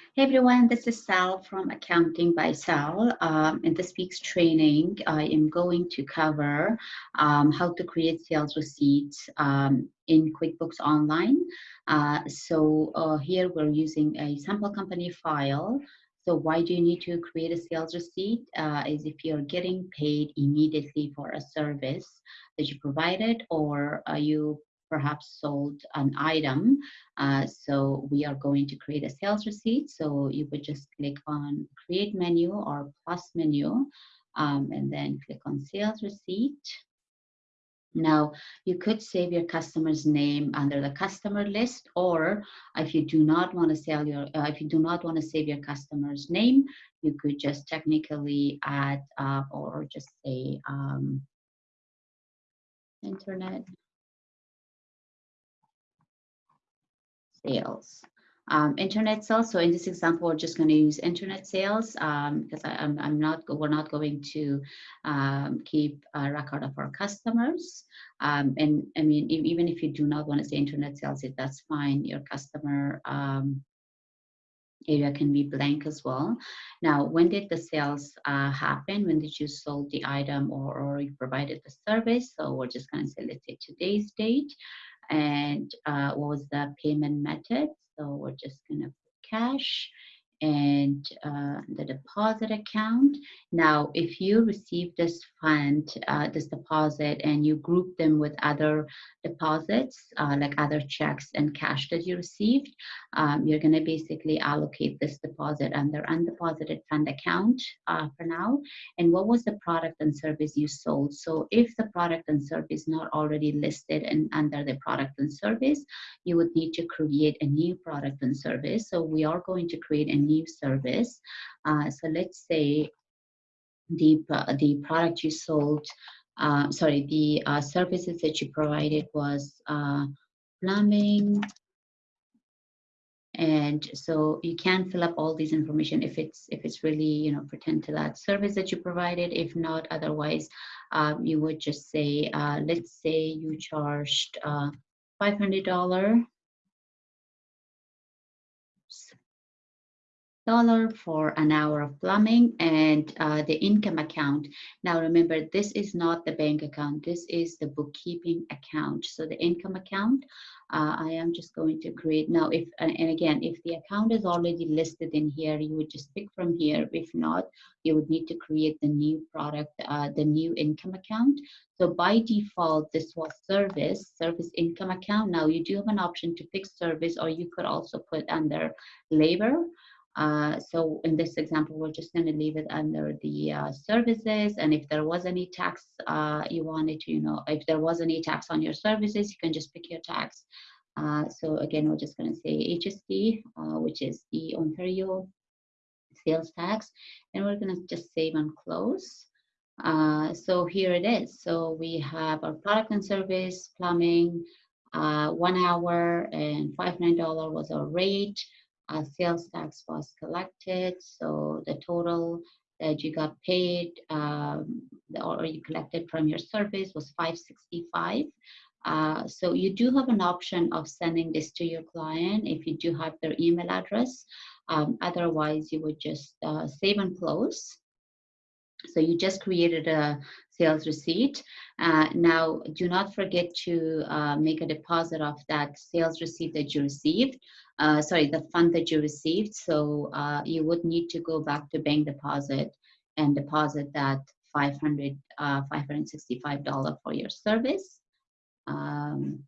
Hey everyone, this is Sal from Accounting by Sal. Um, in this week's training, I am going to cover um, how to create sales receipts um, in QuickBooks Online. Uh, so uh, here we're using a sample company file. So why do you need to create a sales receipt? Uh, is if you're getting paid immediately for a service that you provided or are you perhaps sold an item. Uh, so we are going to create a sales receipt. So you would just click on create menu or plus menu um, and then click on sales receipt. Now, you could save your customer's name under the customer list, or if you do not want to sell your, uh, if you do not want to save your customer's name, you could just technically add uh, or just say um, internet sales. Um, internet sales. So in this example, we're just going to use internet sales um, because I, am I'm, I'm not we're not going to um, keep a record of our customers. Um, and I mean, even if you do not want to say internet sales, it that's fine. Your customer um, area can be blank as well. Now, when did the sales uh, happen? When did you sold the item or, or you provided the service? So we're just going to say, let's say today's date and uh, what was the payment method. So we're just going to put cash and uh, the deposit account. Now, if you receive this fund, uh, this deposit, and you group them with other deposits, uh, like other checks and cash that you received, um, you're going to basically allocate this deposit under undeposited fund account uh, for now. And what was the product and service you sold? So if the product and service not already listed under the product and service, you would need to create a new product and service. So we are going to create a new service. Uh, so let's say the, the product you sold, uh, sorry, the uh, services that you provided was uh, plumbing, and so you can fill up all these information if it's if it's really you know pretend to that service that you provided if not otherwise um, you would just say uh, let's say you charged uh, $500 for an hour of plumbing and uh, the income account. Now remember, this is not the bank account. This is the bookkeeping account. So the income account, uh, I am just going to create now. If and again, if the account is already listed in here, you would just pick from here. If not, you would need to create the new product, uh, the new income account. So by default, this was service, service income account. Now you do have an option to pick service, or you could also put under labor. Uh, so in this example, we're just going to leave it under the uh, services. And if there was any tax uh, you wanted to, you know, if there was any tax on your services, you can just pick your tax. Uh, so again, we're just going to say HST, uh, which is the Ontario sales tax. And we're going to just save and close. So here it is. So we have our product and service, plumbing, one hour and $5.9 was our rate uh, sales tax was collected. So the total that you got paid um, or you collected from your service was 565. Uh, so you do have an option of sending this to your client if you do have their email address. Um, otherwise, you would just uh, save and close. So you just created a sales receipt. Uh, now, do not forget to uh, make a deposit of that sales receipt that you received. Uh, sorry, the fund that you received. So uh, you would need to go back to bank deposit and deposit that 500 $565 uh, for your service. Um,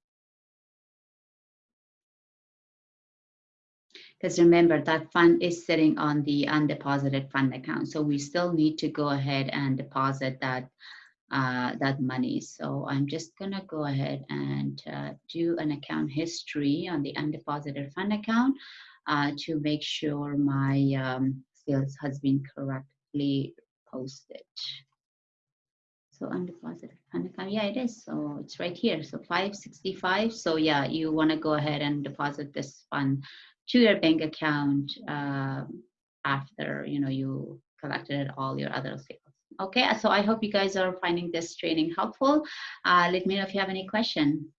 Because remember that fund is sitting on the undeposited fund account. So we still need to go ahead and deposit that uh, that money. So I'm just gonna go ahead and uh, do an account history on the undeposited fund account uh, to make sure my um, sales has been correctly posted. So undeposited fund account, yeah, it is. So it's right here. So 565. So yeah, you wanna go ahead and deposit this fund to your bank account um, after you know you collected all your other sales. Okay, so I hope you guys are finding this training helpful. Uh, let me know if you have any question.